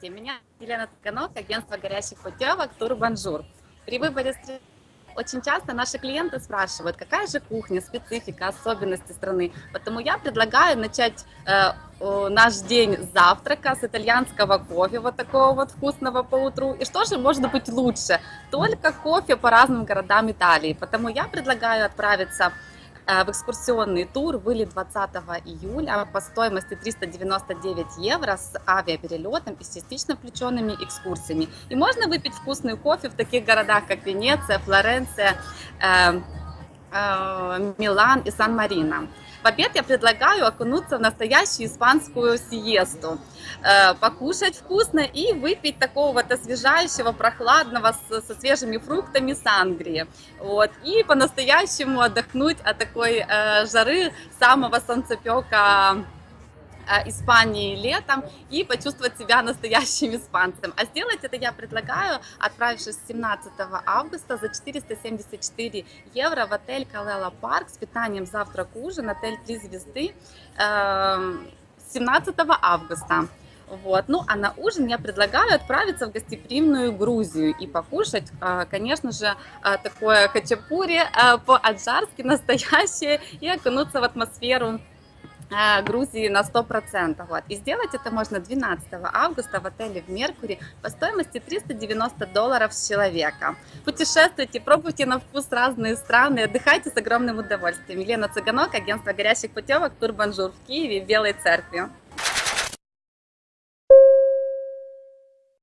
Здравствуйте, меня Елена Цыганок, агентство горящих путевок Турбонжур. При выборе очень часто наши клиенты спрашивают, какая же кухня, специфика, особенности страны. Поэтому я предлагаю начать э, наш день завтрака, с итальянского кофе, вот такого вот вкусного по утру. И что же может быть лучше? Только кофе по разным городам Италии. Потому я предлагаю отправиться Э, в экскурсионный тур были 20 июля по стоимости 399 евро с авиаперелетом и с частично включенными экскурсиями. И можно выпить вкусный кофе в таких городах, как Венеция, Флоренция, э, э, Милан и Сан-Марино. В обед я предлагаю окунуться в настоящую испанскую сиесту, э, покушать вкусно и выпить такого вот освежающего, прохладного, со свежими фруктами сангрии. Вот. И по-настоящему отдохнуть от такой э, жары самого солнцепека Испании летом и почувствовать себя настоящим испанцем. А сделать это я предлагаю, отправившись 17 августа за 474 евро в отель Калела Парк с питанием завтрак ужин, отель 3 звезды 17 эм, августа. Вот. Ну, а на ужин я предлагаю отправиться в гостеприимную Грузию и покушать, э, конечно же, э, такое хачапури по-аджарски настоящее и окунуться в атмосферу Э, Грузии на 100%. Вот. И сделать это можно 12 августа в отеле в Mercury по стоимости 390 долларов с человека. Путешествуйте, пробуйте на вкус разные страны, отдыхайте с огромным удовольствием. Елена Цыганок, агентство горящих путевок Турбонжур в Киеве, в Белой Церкви.